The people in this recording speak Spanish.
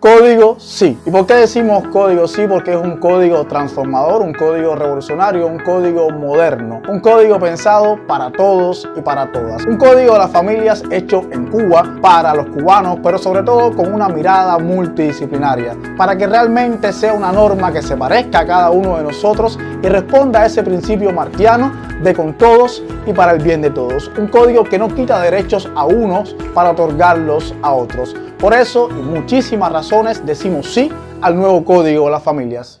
Código sí. ¿Y por qué decimos código sí? Porque es un código transformador, un código revolucionario, un código moderno, un código pensado para todos y para todas. Un código de las familias hecho en Cuba para los cubanos, pero sobre todo con una mirada multidisciplinaria, para que realmente sea una norma que se parezca a cada uno de nosotros y responda a ese principio martiano de con todos y para el bien de todos. Un código que no quita derechos a unos para otorgarlos a otros. Por eso y muchísimas razones decimos sí al nuevo código de las familias.